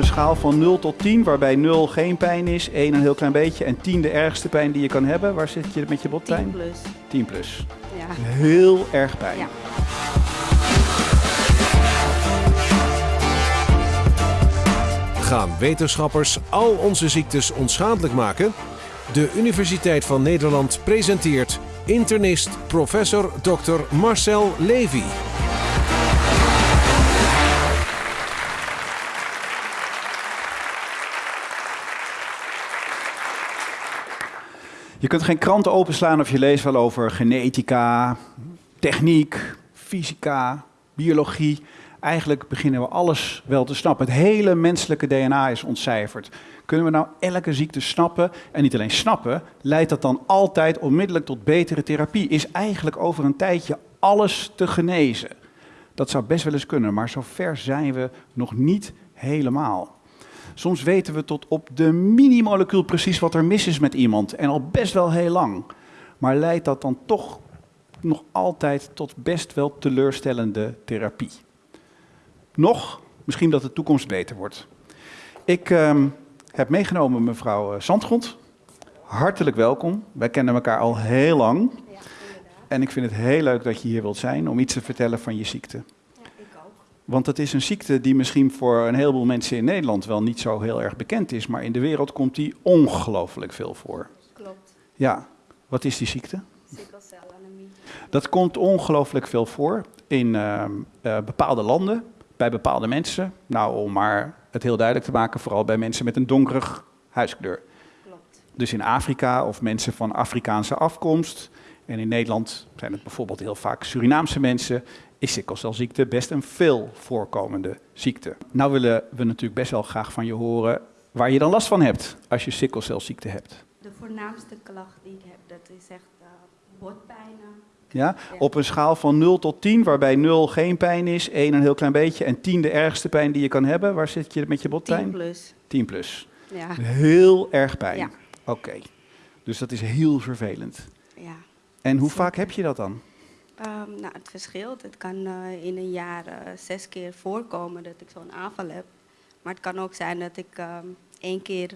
een schaal van 0 tot 10, waarbij 0 geen pijn is, 1 een heel klein beetje en 10 de ergste pijn die je kan hebben. Waar zit je met je 10 botpijn? plus. 10 plus. Ja. Heel erg pijn. Ja. Gaan wetenschappers al onze ziektes onschadelijk maken? De Universiteit van Nederland presenteert internist professor Dr. Marcel Levy. Je kunt geen kranten openslaan of je leest wel over genetica, techniek, fysica, biologie. Eigenlijk beginnen we alles wel te snappen. Het hele menselijke DNA is ontcijferd. Kunnen we nou elke ziekte snappen? En niet alleen snappen, leidt dat dan altijd onmiddellijk tot betere therapie? Is eigenlijk over een tijdje alles te genezen? Dat zou best wel eens kunnen, maar zover zijn we nog niet helemaal. Soms weten we tot op de minimolecuul precies wat er mis is met iemand en al best wel heel lang. Maar leidt dat dan toch nog altijd tot best wel teleurstellende therapie? Nog, misschien dat de toekomst beter wordt. Ik ehm, heb meegenomen mevrouw eh, Zandgrond. Hartelijk welkom. Wij kennen elkaar al heel lang. En ik vind het heel leuk dat je hier wilt zijn om iets te vertellen van je ziekte. Want het is een ziekte die misschien voor een heleboel mensen in Nederland wel niet zo heel erg bekend is, maar in de wereld komt die ongelooflijk veel voor. Klopt. Ja, wat is die ziekte? Sikkelcelanemie. Dat komt ongelooflijk veel voor in ehm, eh, bepaalde landen, bij bepaalde mensen. Nou, om maar het heel duidelijk te maken, vooral bij mensen met een donkerig huidskleur. Klopt. Dus in Afrika of mensen van Afrikaanse afkomst. En in Nederland zijn het bijvoorbeeld heel vaak Surinaamse mensen. Is sikkelcelziekte best een veel voorkomende ziekte. Nou willen we natuurlijk best wel graag van je horen waar je dan last van hebt als je sikkelcelziekte hebt. De voornaamste klacht die ik heb, dat is echt eh, botpijnen. Ja? Op een schaal van 0 tot 10, waarbij 0 geen pijn is, 1 een heel klein beetje en 10 de ergste pijn die je kan hebben. Waar zit je met je 10 botpijn? plus. 10 plus. Ja. Heel erg pijn. Ja. Oké. Dus dat is heel vervelend. ja. En hoe vaak heb je dat dan? Ehm, nou, het verschilt. Het kan eh, in een jaar eh, zes keer voorkomen dat ik zo'n aanval heb. Maar het kan ook zijn dat ik ehm, één keer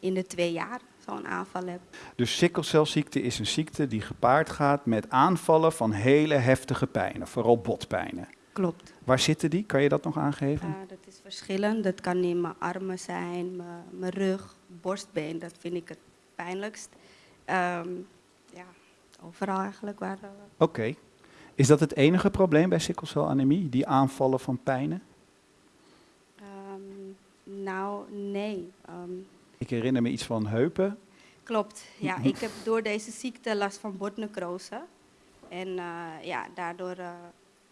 in de twee jaar zo'n aanval heb. Dus sikkelcelziekte is een ziekte die gepaard gaat met aanvallen van hele heftige pijnen, vooral botpijnen. Klopt. Waar zitten die? Kan je dat nog aangeven? Uh, dat is verschillend. Dat kan in mijn armen zijn, mijn, rug, borstbeen. Dat vind ik het pijnlijkst. Ja, overal eigenlijk waar... Oké. Is dat het enige probleem bij sikkelcelanemie, die aanvallen van pijnen? ehm, nou, nee. Ehm, Ik herinner me iets van heupen. klopt. Ja, ik heb door deze ziekte last van botnecrose. En eh, ja, daardoor eh,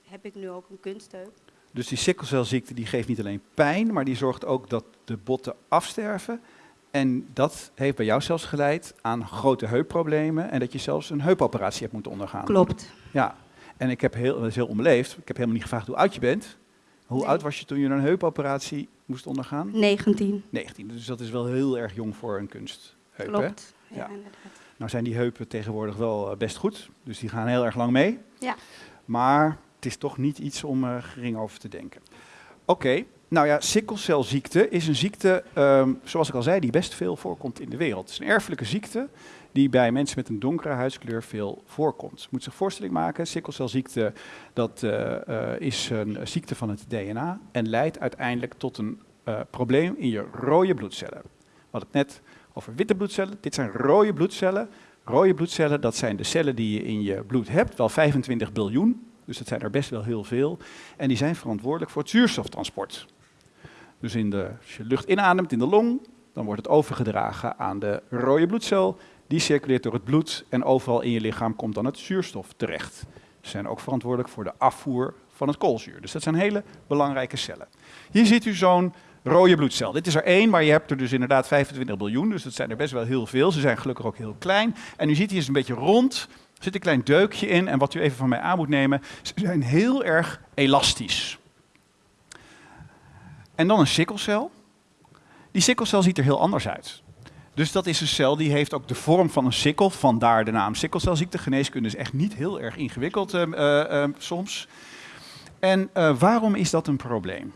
heb ik nu ook een kunstheup. Dus die sikkelcelziekte die geeft niet alleen pijn, maar die zorgt ook dat de botten afsterven. En dat heeft bij jou zelfs geleid aan grote heupproblemen en dat je zelfs een heupoperatie hebt moeten ondergaan. Klopt. Ja, en ik heb heel, dat is heel onbeleefd, ik heb helemaal niet gevraagd hoe oud je bent. Hoe Nee. oud was je toen je een heupoperatie moest ondergaan? 19. 19, dus dat is wel heel erg jong voor een kunstheup. Hè? Klopt. Ja, Ja. inderdaad. Nou zijn die heupen tegenwoordig wel eh, best goed, dus die gaan heel erg lang mee. Ja. Maar het is toch niet iets om eh, gering over te denken. Oké, nou ja, sikkelcelziekte is een ziekte, ehm, zoals ik al zei, die best veel voorkomt in de wereld. Het is een erfelijke ziekte die bij mensen met een donkere huidskleur veel voorkomt. Je moet zich voorstelling maken, sikkelcelziekte dat, eh, eh, is een ziekte van het DNA en leidt uiteindelijk tot een eh, probleem in je rode bloedcellen. We hadden het net over witte bloedcellen, dit zijn rode bloedcellen. Rode bloedcellen, dat zijn de cellen die je in je bloed hebt, wel 25 biljoen. Dus dat zijn er best wel heel veel. En die zijn verantwoordelijk voor het zuurstoftransport. Dus in de, als je lucht inademt in de long, dan wordt het overgedragen aan de rode bloedcel. Die circuleert door het bloed en overal in je lichaam komt dan het zuurstof terecht. Ze zijn ook verantwoordelijk voor de afvoer van het koolzuur. Dus dat zijn hele belangrijke cellen. Hier ziet u zo'n rode bloedcel. Dit is er één, maar je hebt er dus inderdaad 25 biljoen. Dus dat zijn er best wel heel veel. Ze zijn gelukkig ook heel klein. En u ziet hier is een beetje rond. Er zit een klein deukje in. En wat u even van mij aan moet nemen, ze zijn heel erg elastisch. En dan een sikkelcel. Die sikkelcel ziet er heel anders uit. Dus dat is een cel die heeft ook de vorm van een sikkel, vandaar de naam sikkelcelziekte. Geneeskunde is echt niet heel erg ingewikkeld ehm, eh, ehm, soms. En eh, waarom is dat een probleem?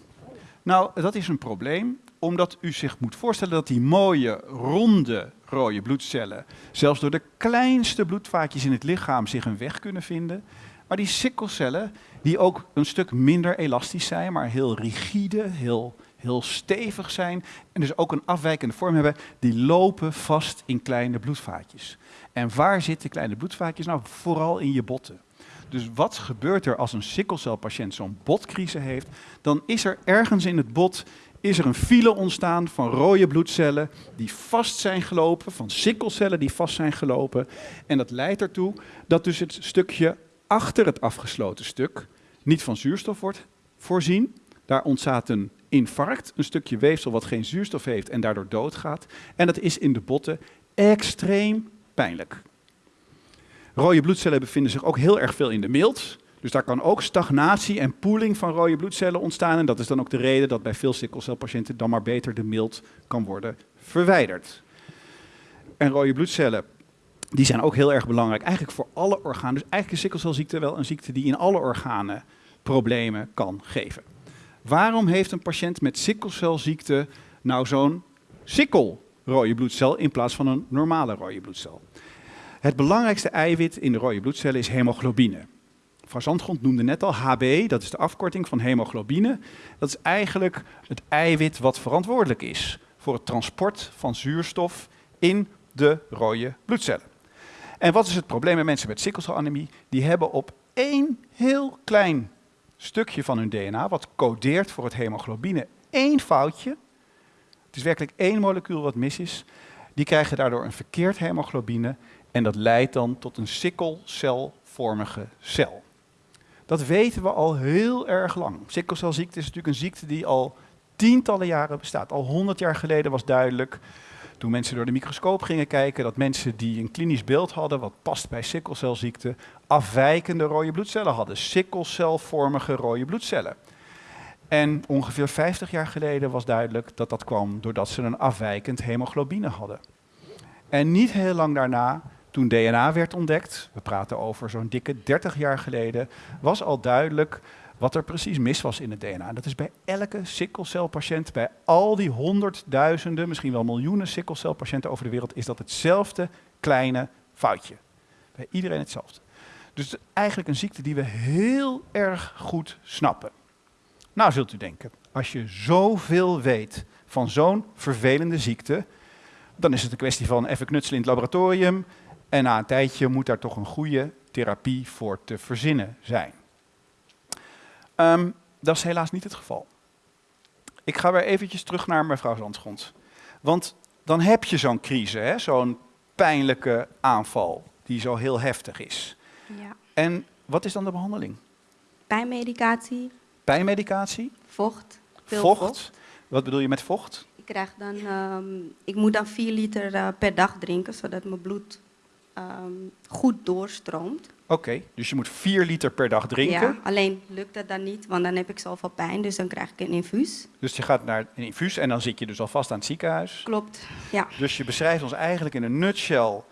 Nou, dat is een probleem omdat u zich moet voorstellen dat die mooie, ronde rode bloedcellen zelfs door de kleinste bloedvaatjes in het lichaam zich een weg kunnen vinden. Maar die sikkelcellen, die ook een stuk minder elastisch zijn, maar heel rigide, heel, heel stevig zijn en dus ook een afwijkende vorm hebben, die lopen vast in kleine bloedvaatjes. En waar zitten kleine bloedvaatjes? Nou, vooral in je botten. Dus wat gebeurt er als een sikkelcelpatiënt zo'n botcrisis heeft? Dan is er ergens in het bot is er een file ontstaan van rode bloedcellen die vast zijn gelopen, van sikkelcellen die vast zijn gelopen. En dat leidt ertoe dat dus het stukje achter het afgesloten stuk niet van zuurstof wordt voorzien. Daar ontstaat een infarct, een stukje weefsel wat geen zuurstof heeft en daardoor doodgaat. En dat is in de botten extreem pijnlijk. Rode bloedcellen bevinden zich ook heel erg veel in de milt. Dus daar kan ook stagnatie en poeling van rode bloedcellen ontstaan. En dat is dan ook de reden dat bij veel sikkelcelpatiënten dan maar beter de milt kan worden verwijderd. En rode bloedcellen, die zijn ook heel erg belangrijk, eigenlijk voor alle organen. Dus eigenlijk is sikkelcelziekte wel een ziekte die in alle organen problemen kan geven. Waarom heeft een patiënt met sikkelcelziekte nou zo'n sikkel rode bloedcel in plaats van een normale rode bloedcel? Het belangrijkste eiwit in de rode bloedcellen is hemoglobine. Van Zandgrond noemde net al HB, dat is de afkorting van hemoglobine. Dat is eigenlijk het eiwit wat verantwoordelijk is voor het transport van zuurstof in de rode bloedcellen. En wat is het probleem met mensen met sikkelselanemie? Die hebben op één heel klein stukje van hun DNA, wat codeert voor het hemoglobine, één foutje. Het is werkelijk één molecuul wat mis is. Die krijgen daardoor een verkeerd hemoglobine en dat leidt dan tot een sikkelcelvormige cel. Dat weten we al heel erg lang. Sikkelcelziekte is natuurlijk een ziekte die al tientallen jaren bestaat. Al honderd jaar geleden was duidelijk, toen mensen door de microscoop gingen kijken, dat mensen die een klinisch beeld hadden, wat past bij sikkelcelziekte, afwijkende rode bloedcellen hadden. Sikkelcelvormige rode bloedcellen. En ongeveer 50 jaar geleden was duidelijk dat dat kwam doordat ze een afwijkend hemoglobine hadden. En niet heel lang daarna toen DNA werd ontdekt, we praten over zo'n dikke 30 jaar geleden, was al duidelijk wat er precies mis was in het DNA. Dat is bij elke sikkelcelpatiënt, bij al die honderdduizenden, misschien wel miljoenen sikkelcelpatiënten over de wereld, is dat hetzelfde kleine foutje. Bij iedereen hetzelfde. Dus eigenlijk een ziekte die we heel erg goed snappen. Nou zult u denken, als je zoveel weet van zo'n vervelende ziekte, dan is het een kwestie van even knutselen in het laboratorium, en na een tijdje moet daar toch een goede therapie voor te verzinnen zijn. Ehm, dat is helaas niet het geval. Ik ga weer eventjes terug naar mevrouw Zandschond. Want dan heb je zo'n crisis, zo'n pijnlijke aanval die zo heel heftig is. Ja. En wat is dan de behandeling? Pijnmedicatie, Pijnmedicatie? vocht, veel vocht? vocht. Wat bedoel je met vocht? Ik, krijg dan, ehm, ik moet dan 4 liter eh, per dag drinken, zodat mijn bloed ehm, goed doorstroomt. Oké, dus je moet 4 liter per dag drinken. Ja, alleen lukt dat dan niet, want dan heb ik zoveel pijn, dus dan krijg ik een infuus. Dus je gaat naar een infuus en dan zit je dus alvast aan het ziekenhuis. Klopt, ja. Dus je beschrijft ons eigenlijk in een nutshell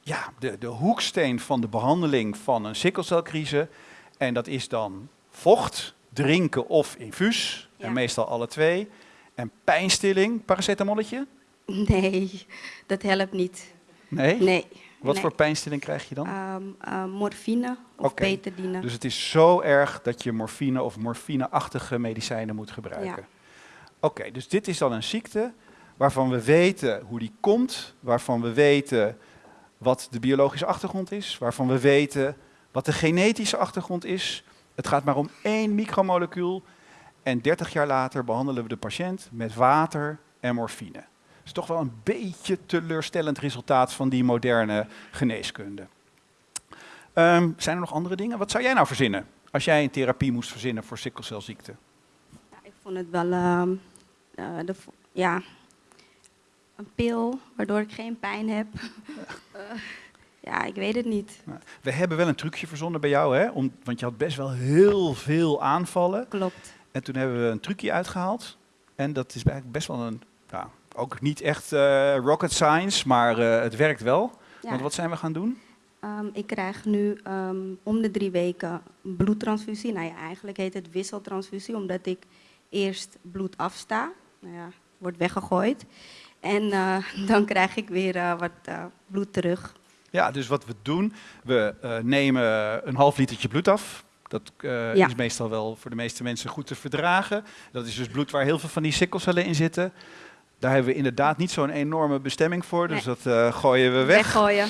ja, de, de hoeksteen van de behandeling van een sikkelcelcrisis. En dat is dan vocht, drinken of infuus. Ja. En meestal alle twee. En pijnstilling, paracetamolletje? Nee, dat helpt niet. Nee? Nee. Wat nee. voor pijnstilling krijg je dan? Ehm, eh, morfine of betadine. Dus het is zo erg dat je morfine of morfineachtige medicijnen moet gebruiken. Oké, dus dit is dan een ziekte waarvan we weten hoe die komt, waarvan we weten wat de biologische achtergrond is, waarvan we weten wat de genetische achtergrond is. Het gaat maar om één micromolecuul en 30 jaar later behandelen we de patiënt met water en morfine. Is toch wel een beetje teleurstellend resultaat van die moderne geneeskunde. Ehm, zijn er nog andere dingen? Wat zou jij nou verzinnen als jij een therapie moest verzinnen voor sikkelcelziekte? Ja, ik vond het wel ehm, eh, de, ja, een pil waardoor ik geen pijn heb. Eh, ja, ik weet het niet. We hebben wel een trucje verzonnen bij jou, hè? Om, want je had best wel heel veel aanvallen. Klopt. En toen hebben we een trucje uitgehaald. En dat is eigenlijk best wel een, ja, ook niet echt eh, rocket science, maar eh, het werkt wel. Ja, Want wat zijn we gaan doen? ehm, ik krijg nu ehm, om de drie weken bloedtransfusie. Nou ja, eigenlijk heet het wisseltransfusie, omdat ik eerst bloed afsta. Nou ja, wordt weggegooid. En eh, dan krijg ik weer wat bloed terug. Ja, dus wat we doen, we nemen een half litertje bloed af. Dat Ja. is meestal wel voor de meeste mensen goed te verdragen. Dat is dus bloed waar heel veel van die sikkelcellen in zitten. Daar hebben we inderdaad niet zo'n enorme bestemming voor, dus Nee. dat eh, gooien we weg. Weggooien.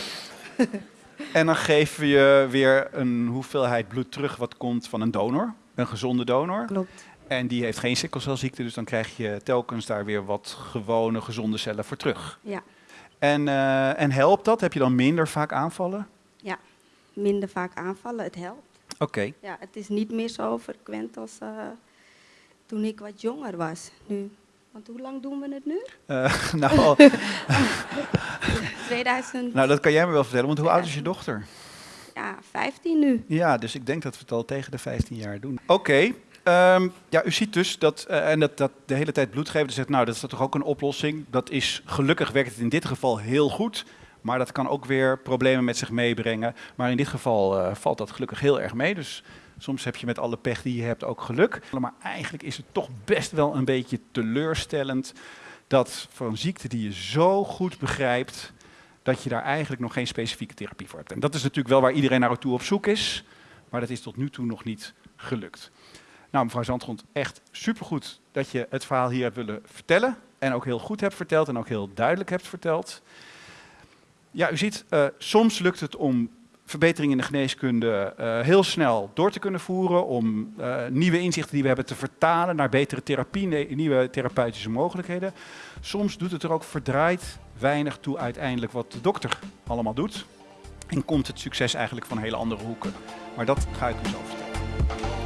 En dan geven we je weer een hoeveelheid bloed terug wat komt van een donor, een gezonde donor. Klopt. En die heeft geen sikkelcelziekte, dus dan krijg je telkens daar weer wat gewone gezonde cellen voor terug. Ja. En, eh, en helpt dat? Heb je dan minder vaak aanvallen? Minder vaak aanvallen, het helpt. Oké. Ja, het is niet meer zo frequent als eh, toen ik wat jonger was. Nu. Want hoe lang doen we het nu? Eh, nou, al- 2000, nou, dat kan jij me wel vertellen, want hoe oud is je dochter? ja, 15 nu. Ja, dus ik denk dat we het al tegen de 15 jaar doen. Oké. ehm, ja, u ziet dus dat, eh, en dat, dat de hele tijd bloed geven, dus zegt, nou, dat is toch ook een oplossing. Dat is, gelukkig werkt het in dit geval heel goed, maar dat kan ook weer problemen met zich meebrengen. Maar in dit geval eh, valt dat gelukkig heel erg mee, dus soms heb je met alle pech die je hebt ook geluk. Maar eigenlijk is het toch best wel een beetje teleurstellend dat voor een ziekte die je zo goed begrijpt, dat je daar eigenlijk nog geen specifieke therapie voor hebt. En dat is natuurlijk wel waar iedereen naartoe op zoek is, maar dat is tot nu toe nog niet gelukt. Nou, mevrouw Zandgrond, echt supergoed dat je het verhaal hier hebt willen vertellen. En ook heel goed hebt verteld en ook heel duidelijk hebt verteld. Ja, u ziet, eh, soms lukt het om verbeteringen in de geneeskunde eh, heel snel door te kunnen voeren. Om eh, nieuwe inzichten die we hebben te vertalen naar betere therapie, nieuwe therapeutische mogelijkheden. Soms doet het er ook verdraaid weinig toe uiteindelijk wat de dokter allemaal doet. En komt het succes eigenlijk van hele andere hoeken. Maar dat ga ik u zo vertellen.